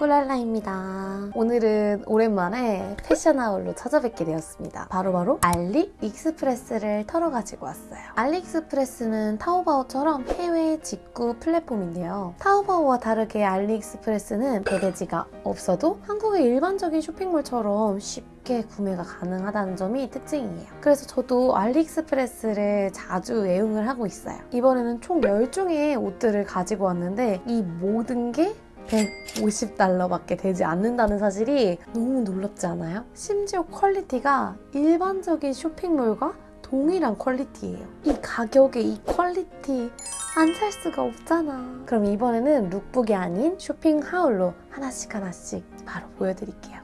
꿀랄라입니다. 오늘은 오랜만에 패션 haul로 찾아뵙게 되었습니다. 바로 바로 알리 익스프레스를 털어 가지고 왔어요. 알리익스프레스는 타오바오처럼 해외 직구 플랫폼인데요. 타오바오와 다르게 알리익스프레스는 배대지가 없어도 한국의 일반적인 쇼핑몰처럼 쉽게 구매가 가능하다는 점이 특징이에요. 그래서 저도 알리익스프레스를 자주 애용을 하고 있어요. 이번에는 총 10종의 옷들을 가지고 왔는데 이 모든 게 150달러밖에 되지 않는다는 사실이 너무 놀랍지 않아요? 심지어 quality가 일반적인 쇼핑몰과 동일한 quality예요. 이 가격에 이 quality 안 살 수가 없잖아. 그럼 이번에는 lookbook이 아닌 쇼핑 haul로 하나씩 하나씩 바로 보여드릴게요.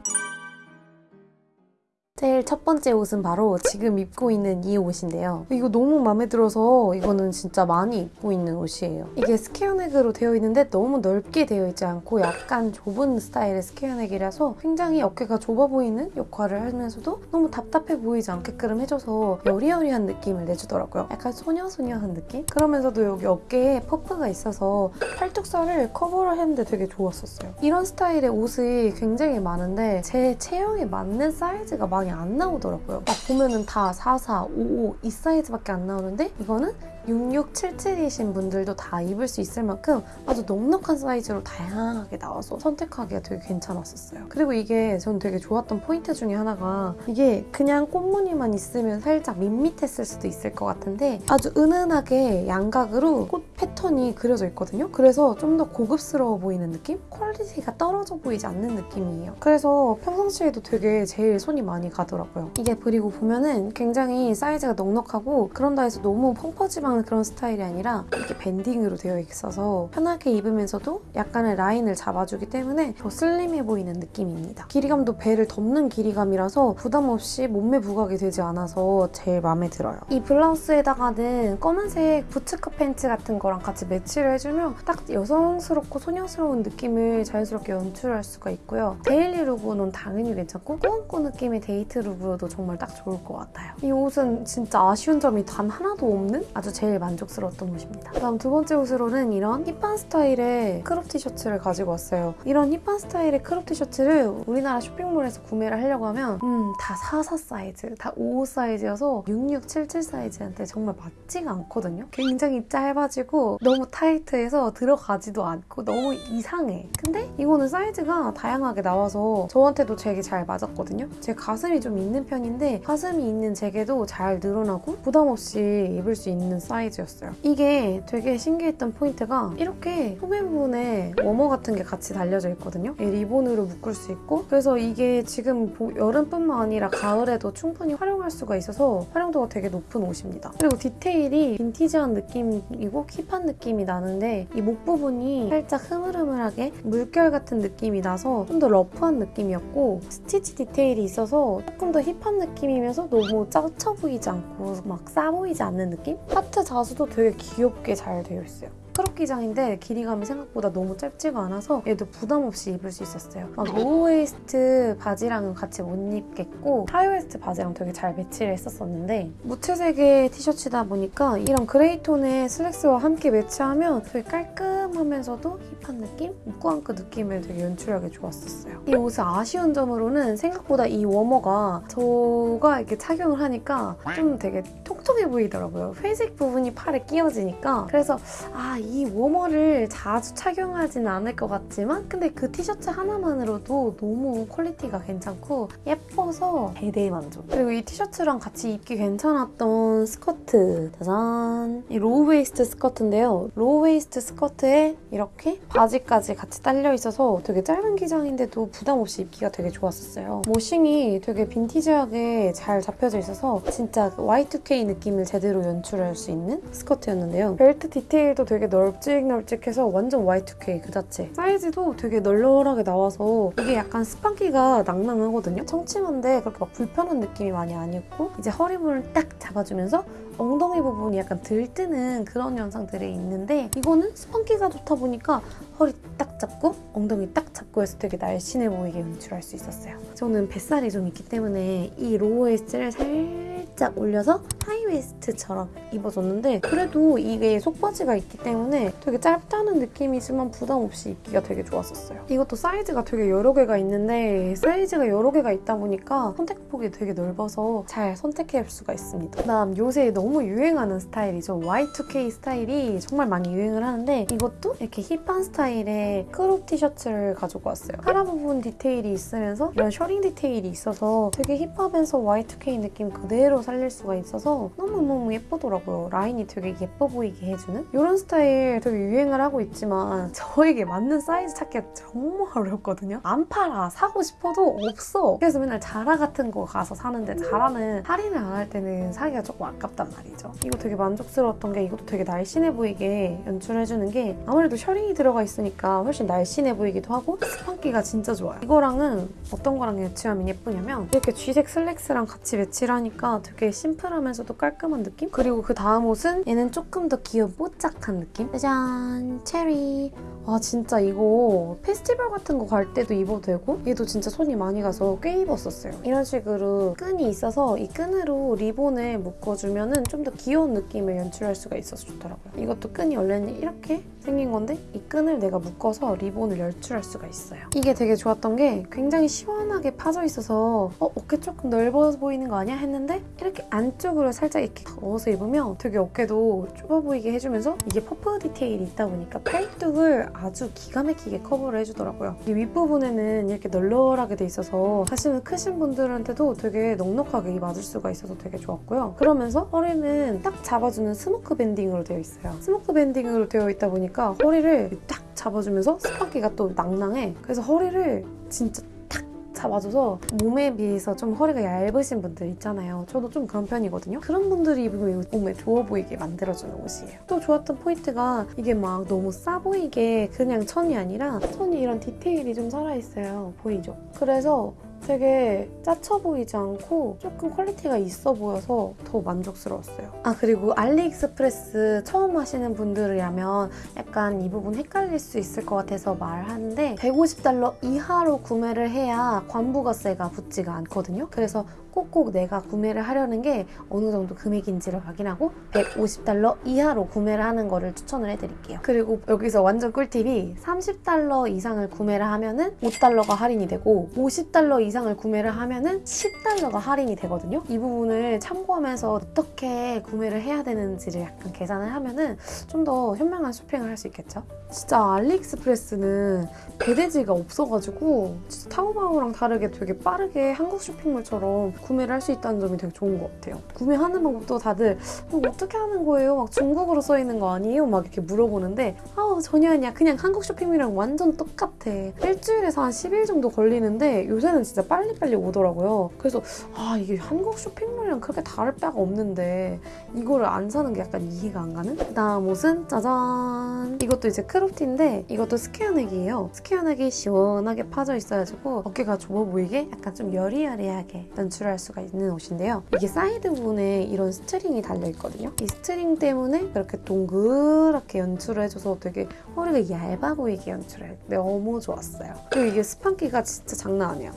제일 첫 번째 옷은 바로 지금 입고 있는 이 옷인데요. 이거 너무 마음에 들어서 이거는 진짜 많이 입고 있는 옷이에요. 이게 square neck으로 되어 있는데 너무 넓게 되어 있지 않고 약간 좁은 스타일의 square neck이라서 굉장히 어깨가 좁아 보이는 역할을 하면서도 너무 답답해 보이지 않게끔 해줘서 여리여리한 느낌을 내주더라고요. 약간 소녀소녀한 느낌? 그러면서도 여기 어깨에 퍼프가 있어서 팔뚝살을 커버를 했는데 되게 좋았었어요. 이런 스타일의 옷이 굉장히 많은데 제 체형에 맞는 사이즈가 많이 많이 안 나오더라고요. 막 보면은 다 44, 55 이 사이즈밖에 안 나오는데 이거는 6677이신 분들도 다 입을 수 있을 만큼 아주 넉넉한 사이즈로 다양하게 나와서 선택하기가 되게 괜찮았었어요. 그리고 이게 전 되게 좋았던 포인트 중에 하나가 이게 그냥 꽃무늬만 있으면 살짝 밋밋했을 수도 있을 것 같은데 아주 은은하게 양각으로 꽃 패턴이 그려져 있거든요. 그래서 좀 더 고급스러워 보이는 느낌? quality가 떨어져 보이지 않는 느낌이에요. 그래서 평상시에도 되게 제일 손이 많이 가더라고요. 이게 그리고 보면은 굉장히 사이즈가 넉넉하고 그런다 해서 너무 펑퍼짐한 하는 그런 스타일이 아니라 이렇게 banding으로 되어 있어서 편하게 입으면서도 약간의 라인을 잡아주기 때문에 더 슬림해 보이는 느낌입니다. 길이감도 배를 덮는 길이감이라서 부담 없이 몸매 부각이 되지 않아서 제일 마음에 들어요. 이 블라우스에다가는 검은색 부츠컷 팬츠 같은 거랑 같이 매치를 해주면 딱 여성스럽고 소녀스러운 느낌을 자연스럽게 연출할 수가 있고요. daily look으로는 당연히 괜찮고 꾸안꾸 느낌의 데이트 look으로도 정말 딱 좋을 것 같아요. 이 옷은 진짜 아쉬운 점이 단 하나도 없는 아주 제 제일 만족스러웠던 옷입니다. 다음 두 번째 옷으로는 이런 hip한 스타일의 crop 티셔츠를 가지고 왔어요. 이런 hip한 스타일의 crop 티셔츠를 우리나라 쇼핑몰에서 구매를 하려고 하면 음, 다44 사이즈, 다55 사이즈여서 6677 사이즈한테 정말 맞지가 않거든요. 굉장히 짧아지고 너무 타이트해서 들어가지도 않고 너무 이상해. 근데 이거는 사이즈가 다양하게 나와서 저한테도 되게 잘 맞았거든요. 제 가슴이 좀 있는 편인데 가슴이 있는 제게도 잘 늘어나고 부담 없이 입을 수 있는 사이즈 사이즈였어요. 이게 되게 신기했던 포인트가 이렇게 소매 부분에 워머 같은 게 같이 달려져 있거든요. 리본으로 묶을 수 있고 그래서 이게 지금 여름뿐만 아니라 가을에도 충분히 활용할 수가 있어서 활용도가 되게 높은 옷입니다. 그리고 디테일이 빈티지한 느낌이고 hip한 느낌이 나는데 이 목 부분이 살짝 흐물흐물하게 물결 같은 느낌이 나서 좀 더 rough한 느낌이었고 스티치 디테일이 있어서 조금 더 hip한 느낌이면서 너무 짜쳐 보이지 않고 막 싸 보이지 않는 느낌? 하트 자수도 되게 귀엽게 잘 되어 있어요. crop 기장인데 길이감이 생각보다 너무 짧지가 않아서 얘도 부담 없이 입을 수 있었어요. 막 low waist 바지랑은 같이 못 입겠고 하이웨스트 바지랑 되게 잘 매치를 했었었는데 무채색의 티셔츠다 보니까 이런 gray tone의 슬랙스와 함께 매치하면 되게 깔끔하면서도 hip한 느낌? 꾸안꾸 느낌을 되게 연출하기 좋았었어요. 이 옷의 아쉬운 점으로는 생각보다 이 워머가 저가 이렇게 착용을 하니까 좀 되게 통통해 보이더라고요. 회색 부분이 팔에 끼어지니까 그래서 아이 워머를 자주 착용하진 않을 것 같지만 근데 그 티셔츠 하나만으로도 너무 quality가 괜찮고 예뻐서 대대 만족. 그리고 이 티셔츠랑 같이 입기 괜찮았던 스커트 짜잔! 이 low waist 스커트인데요. low waist 스커트에 이렇게 바지까지 같이 딸려 있어서 되게 짧은 기장인데도 부담 없이 입기가 되게 좋았었어요. washing이 되게 빈티지하게 잘 잡혀져 있어서 진짜 Y2K 느낌을 제대로 연출할 수 있는 스커트였는데요. 벨트 디테일도 되게 널찍널찍해서 완전 Y2K 그 자체. 사이즈도 되게 널널하게 나와서 이게 약간 스판기가 낭낭하거든요. 청치마인데 그렇게 막 불편한 느낌이 많이 아니었고 이제 허리 부분을 딱 잡아주면서 엉덩이 부분이 약간 들뜨는 그런 현상들이 있는데 이거는 스판기가 좋다 보니까 허리 딱 잡고 엉덩이 딱 잡고 해서 되게 날씬해 보이게 연출할 수 있었어요. 저는 뱃살이 좀 있기 때문에 이 low waist를 살짝 올려서 high waist처럼 입어줬는데 그래도 이게 속바지가 있기 때문에 되게 짧다는 느낌이지만 부담 없이 입기가 되게 좋았었어요. 이것도 사이즈가 되게 여러 개가 있는데 사이즈가 여러 개가 있다 보니까 선택폭이 되게 넓어서 잘 선택할 수가 있습니다. 그다음 요새 너무 유행하는 스타일이죠. Y2K 스타일이 정말 많이 유행을 하는데 이것도 이렇게 힙한 스타일의 crop 티셔츠를 가지고 왔어요. 카라 부분 디테일이 있으면서 이런 셔링 디테일이 있어서 되게 힙하면서 Y2K 느낌 그대로 살릴 수가 있어서 너무너무 예쁘더라고요. 라인이 되게 예뻐 보이게 해주는 이런 스타일 되게 유행을 하고 있지만 저에게 맞는 사이즈 찾기가 정말 어렵거든요. 안 팔아. 사고 싶어도 없어. 그래서 맨날 자라 같은 거 가서 사는데 자라는 할인을 안 할 때는 사기가 조금 아깝단 말이죠. 이거 되게 만족스러웠던 게 이것도 되게 날씬해 보이게 연출해주는 게 아무래도 셔링이 들어가 있으니까 훨씬 날씬해 보이기도 하고 스판기가 진짜 좋아요. 이거랑은 어떤 거랑 매치하면 예쁘냐면 이렇게 쥐색 슬랙스랑 같이 매치를 하니까 되게 심플하면서도 깔 끔한 느낌? 그리고 그 다음 옷은 얘는 조금 더 귀여운 뽀짝한 느낌? 짜잔! 체리! 아 진짜 이거 페스티벌 같은 거 갈 때도 입어도 되고 얘도 진짜 손이 많이 가서 꽤 입었었어요. 이런 식으로 끈이 있어서 이 끈으로 리본을 묶어주면 좀 더 귀여운 느낌을 연출할 수가 있어서 좋더라고요. 이것도 끈이 원래는 이렇게 생긴 건데 이 끈을 내가 묶어서 리본을 연출할 수가 있어요. 이게 되게 좋았던 게 굉장히 시원하게 파져 있어서 어, 어깨 조금 넓어 보이는 거 아니야? 했는데 이렇게 안쪽으로 살짝 이렇게 넣어서 입으면 되게 어깨도 좁아 보이게 해주면서 이게 퍼프 디테일이 있다 보니까 팔뚝을 아주 기가 막히게 커버를 해주더라고요. 이 윗부분에는 이렇게 널널하게 돼 있어서 사실은 크신 분들한테도 되게 넉넉하게 맞을 수가 있어서 되게 좋았고요. 그러면서 허리는 딱 잡아주는 smock banding으로 되어 있어요. smock banding으로 되어 있다 보니까 허리를 딱 잡아주면서 스판기가 또 낭낭해. 그래서 허리를 진짜 탁 잡아줘서 몸에 비해서 좀 허리가 얇으신 분들 있잖아요. 저도 좀 그런 편이거든요. 그런 분들이 입으면 몸매 좋아 보이게 만들어주는 옷이에요. 또 좋았던 포인트가 이게 막 너무 싸 보이게 그냥 천이 아니라 천이 이런 디테일이 좀 살아있어요. 보이죠? 그래서 되게 짜쳐 보이지 않고 조금 quality가 있어 보여서 더 만족스러웠어요. 아 그리고 알리익스프레스 처음 하시는 분들이라면 약간 이 부분 헷갈릴 수 있을 것 같아서 말하는데 150달러 이하로 구매를 해야 관부가세가 붙지가 않거든요. 그래서 꼭꼭 내가 구매를 하려는 게 어느 정도 금액인지를 확인하고 150달러 이하로 구매를 하는 거를 추천을 해드릴게요. 그리고 여기서 완전 꿀팁이 30달러 이상을 구매를 하면은 5달러가 할인이 되고 50달러 이상을 구매를 하면은 10달러가 할인이 되거든요. 이 부분을 참고하면서 어떻게 구매를 해야 되는지를 약간 계산을 하면은 좀 더 현명한 쇼핑을 할 수 있겠죠. 진짜 알리익스프레스는 배대지가 없어가지고 진짜 타오바오랑 다르게 되게 빠르게 한국 쇼핑몰처럼 구매를 할 수 있다는 점이 되게 좋은 것 같아요. 구매하는 방법도 다들 어, 어떻게 하는 거예요? 막 중국어로 써 있는 거 아니에요? 막 이렇게 물어보는데 아 전혀 아니야. 그냥 한국 쇼핑몰이랑 완전 똑같아. 일주일에서 한 10일 정도 걸리는데 요새는 진짜 빨리빨리 오더라고요. 그래서 아 이게 한국 쇼핑몰이랑 그렇게 다를 바가 없는데 이거를 안 사는 게 약간 이해가 안 가는? 그다음 옷은 짜잔 이것도 이제 crop티인데 이것도 square neck이에요. square neck이 시원하게 파져 있어가지고 어깨가 좁아 보이게 약간 좀 여리여리하게 연출할 수가 있는 옷인데요. 이게 사이드 부분에 이런 string이 달려있거든요. 이 string 때문에 이렇게 동그랗게 연출을 해줘서 되게 허리가 얇아 보이게 연출해. 너무 좋았어요. 그리고 이게 스판기가 진짜 장난 아니야.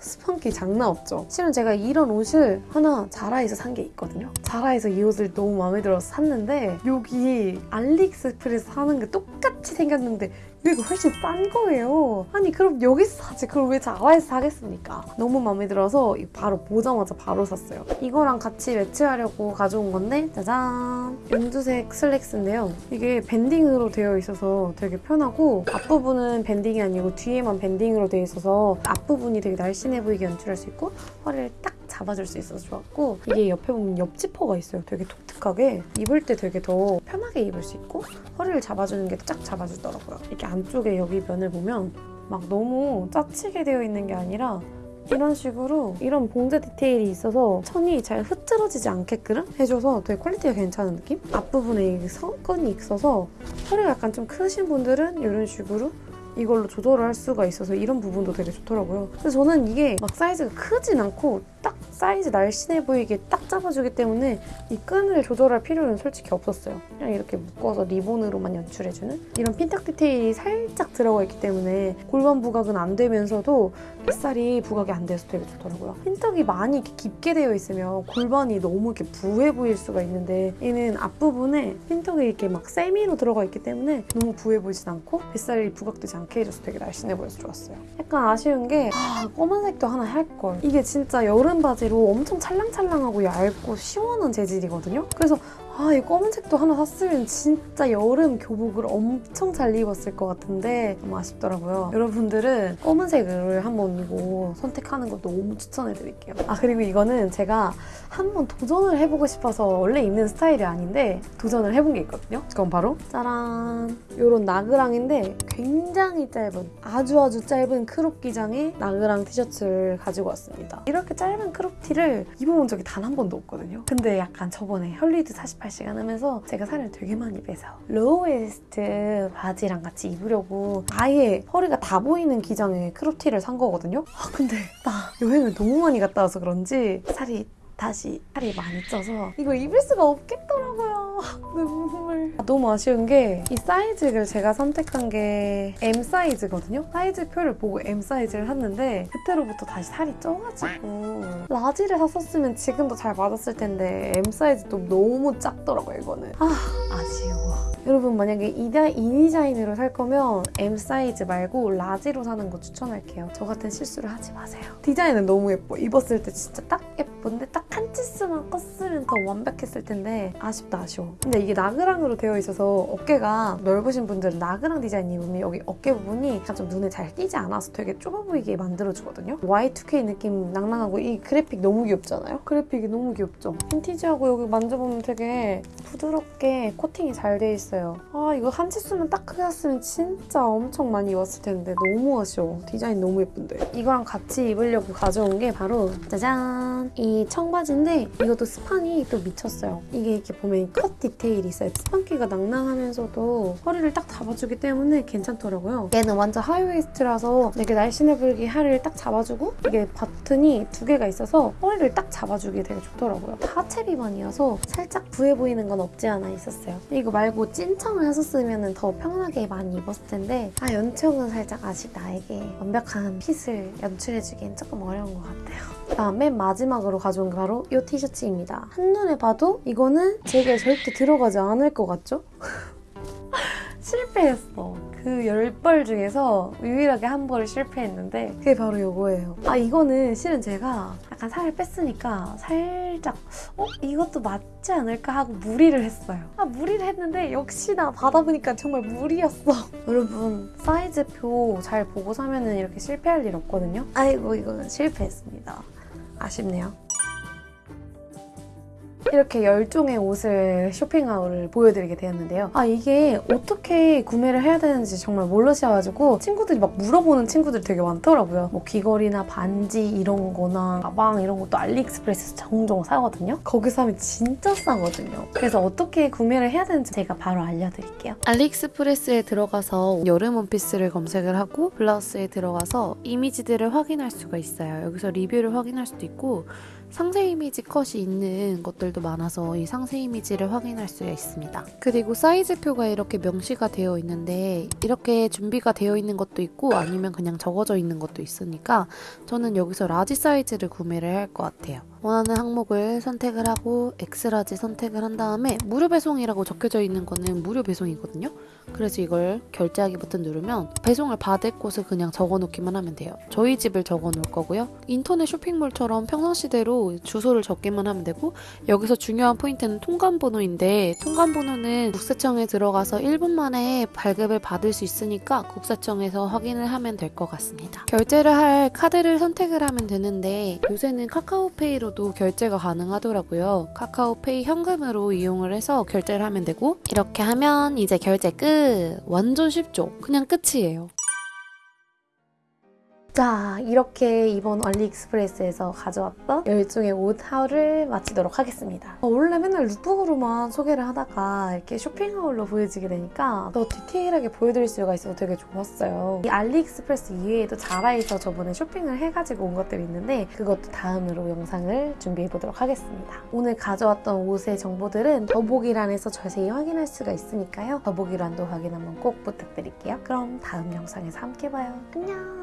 스판기 장난 없죠. 실은 제가 이런 옷을 하나 자라에서 산 게 있거든요. 자라에서 이 옷을 너무 마음에 들어서 샀는데 여기 알리익스프레스 사는 게 똑같이 생겼는데 이거 훨씬 싼 거예요. 아니 그럼 여기서 사지 그럼 왜 자라에서 사겠습니까? 너무 마음에 들어서 바로 보자마자 바로 샀어요. 이거랑 같이 매치하려고 가져온 건데 짜잔 연두색 슬랙스인데요. 이게 밴딩으로 되어 있어서 되게 편하고 앞부분은 밴딩이 아니고 뒤에만 밴딩으로 되어 있어서 앞부분이 되게 날씬해 보이게 연출할 수 있고 허리를 딱 잡아줄 수 있어서 좋았고 이게 옆에 보면 옆지퍼가 있어요. 되게 독특하게 입을 때 되게 더 편하게 입을 수 있고 허리를 잡아주는 게 쫙 잡아주더라고요. 이렇게 안쪽에 여기 면을 보면 막 너무 짜치게 되어 있는 게 아니라 이런 식으로 이런 봉제 디테일이 있어서 천이 잘 흐트러지지 않게끔 해줘서 되게 quality가 괜찮은 느낌? 앞부분에 이 성끈이 있어서 허리가 약간 좀 크신 분들은 이런 식으로 이걸로 조절을 할 수가 있어서 이런 부분도 되게 좋더라고요. 근데 저는 이게 막 사이즈가 크진 않고 딱 사이즈 날씬해 보이게 딱 잡아주기 때문에 이 끈을 조절할 필요는 솔직히 없었어요. 그냥 이렇게 묶어서 리본으로만 연출해주는 이런 핀탁 디테일이 살짝 들어가 있기 때문에 골반 부각은 안 되면서도 뱃살이 부각이 안 돼서 되게 좋더라고요. 핀탁이 많이 이렇게 깊게 되어 있으면 골반이 너무 이렇게 부해 보일 수가 있는데 얘는 앞부분에 핀탁이 이렇게 막 세미로 들어가 있기 때문에 너무 부해 보이진 않고 뱃살이 부각되지 않게 해줘서 되게 날씬해 보여서 좋았어요. 약간 아쉬운 게 아, 검은색도 하나 할걸. 이게 진짜 여름 바지 로 엄청 찰랑찰랑하고 얇고 시원한 재질이거든요. 그래서 아, 이 검은색도 하나 샀으면 진짜 여름 교복을 엄청 잘 입었을 것 같은데 너무 아쉽더라고요. 여러분들은 검은색을 한번 이거 선택하는 거 너무 추천해드릴게요. 아, 그리고 이거는 제가 한번 도전을 해보고 싶어서 원래 입는 스타일이 아닌데 도전을 해본 게 있거든요. 그건 바로 짜란! 이런 나그랑인데 굉장히 짧은 아주 아주 짧은 crop 기장의 나그랑 티셔츠를 가지고 왔습니다. 이렇게 짧은 crop 티를 입어본 적이 단 한 번도 없거든요. 근데 약간 저번에 헐리우드 48 시간 하면서 제가 살을 되게 많이 빼서 low waist 바지랑 같이 입으려고 아예 허리가 다 보이는 기장의 crop 티를 산 거거든요. 아 근데 나 여행을 너무 많이 갔다 와서 그런지 살이 다시 살이 많이 쪄서 이거 입을 수가 없겠더라고요. 눈물. 아, 너무 아쉬운 게 이 사이즈를 제가 선택한 게 M 사이즈거든요. 사이즈표를 보고 M 사이즈를 샀는데 그때로부터 다시 살이 쪄가지고 large를 샀었으면 지금도 잘 맞았을 텐데 M 사이즈도 너무 작더라고요 이거는. 아 아쉬워. 여러분 만약에 이, 다- 이 디자인으로 살 거면 M 사이즈 말고 large로 사는 거 추천할게요. 저 같은 실수를 하지 마세요. 디자인은 너무 예뻐. 입었을 때 진짜 딱 예쁜데 딱 한 치수만 컸으면 더 완벽했을 텐데 아쉽다 아쉬워. 근데 이게 나그랑으로 되어 있어서 어깨가 넓으신 분들은 나그랑 디자인 입으면 여기 어깨 부분이 좀 눈에 잘 띄지 않아서 되게 좁아 보이게 만들어주거든요. Y2K 느낌 낭낭하고 이 그래픽 너무 귀엽잖아요? 그래픽이 너무 귀엽죠? 빈티지하고 여기 만져보면 되게 부드럽게 코팅이 잘 돼 있어요. 아 이거 한 치수만 딱 크게 샀으면 진짜 엄청 많이 입었을 텐데 너무 아쉬워. 디자인 너무 예쁜데. 이거랑 같이 입으려고 가져온 게 바로 짜잔! 이 청바지인데 이것도 스판이 또 미쳤어요. 이게 이렇게 보면 컷 디테일이 있어요. 스판기가 낭낭하면서도 허리를 딱 잡아주기 때문에 괜찮더라고요. 얘는 완전 high waist라서 되게 날씬해 보이게 허리를 딱 잡아주고 이게 버튼이 두 개가 있어서 허리를 딱 잡아주기 되게 좋더라고요. 하체 비만이어서 살짝 부해 보이는 건 없지 않아 있었어요. 이거 말고 찐청을 했었으면 더 편하게 많이 입었을 텐데 아 연청은 살짝 아직 나에게 완벽한 핏을 연출해주기엔 조금 어려운 것 같아요. 그다음 맨 마지막으로 가져온 게 바로 이 티셔츠입니다. 한눈에 봐도 이거는 제게 절대 들어가지 않을 것 같죠? 실패했어. 그 열 벌 중에서 유일하게 한 벌을 실패했는데 그게 바로 이거예요. 아 이거는 실은 제가 약간 살을 뺐으니까 살짝 어 이것도 맞지 않을까 하고 무리를 했어요. 아 무리를 했는데 역시나 받아보니까 정말 무리였어. 여러분 사이즈표 잘 보고 사면 은 이렇게 실패할 일 없거든요. 아이고 이거는 실패했습니다. 아쉽네요. 이렇게 10종의 옷을 쇼핑하울을 보여드리게 되었는데요. 아 이게 어떻게 구매를 해야 되는지 정말 모르셔가지고 친구들이 막 물어보는 친구들이 되게 많더라고요. 뭐 귀걸이나 반지 이런 거나 가방 이런 것도 알리익스프레스에서 종종 사거든요. 거기서 하면 진짜 싸거든요. 그래서 어떻게 구매를 해야 되는지 제가 바로 알려드릴게요. 알리익스프레스에 들어가서 여름 원피스를 검색을 하고 블라우스에 들어가서 이미지들을 확인할 수가 있어요. 여기서 리뷰를 확인할 수도 있고 상세 이미지 컷이 있는 것들도 많아서 이 상세 이미지를 확인할 수가 있습니다. 그리고 사이즈표가 이렇게 명시가 되어 있는데 이렇게 준비가 되어 있는 것도 있고 아니면 그냥 적어져 있는 것도 있으니까 저는 여기서 large 사이즈를 구매를 할 것 같아요. 원하는 항목을 선택을 하고 X large 선택을 한 다음에 무료 배송이라고 적혀져 있는 거는 무료 배송이거든요. 그래서 이걸 결제하기 버튼 누르면 배송을 받을 곳을 그냥 적어 놓기만 하면 돼요. 저희 집을 적어 놓을 거고요. 인터넷 쇼핑몰처럼 평상시대로 주소를 적기만 하면 되고 여기서 중요한 포인트는 통관 번호인데 통관 번호는 국세청에 들어가서 1분 만에 발급을 받을 수 있으니까 국세청에서 확인을 하면 될 것 같습니다. 결제를 할 카드를 선택을 하면 되는데 요새는 카카오페이로 도 결제가 가능하더라고요. 카카오페이 현금으로 이용을 해서 결제를 하면 되고 이렇게 하면 이제 결제 끝! 완전 쉽죠? 그냥 끝이에요. 자, 이렇게 이번 알리익스프레스에서 가져왔던 10종의 옷 haul을 마치도록 하겠습니다. 어, 원래 맨날 lookbook으로만 소개를 하다가 이렇게 쇼핑 haul로 보여지게 되니까 더 디테일하게 보여드릴 수가 있어서 되게 좋았어요. 이 알리익스프레스 이외에도 자라에서 저번에 쇼핑을 해가지고 온 것들이 있는데 그것도 다음으로 영상을 준비해보도록 하겠습니다. 오늘 가져왔던 옷의 정보들은 더보기란에서 자세히 확인할 수가 있으니까요. 더보기란도 확인 한번 꼭 부탁드릴게요. 그럼 다음 영상에서 함께 봐요. 안녕!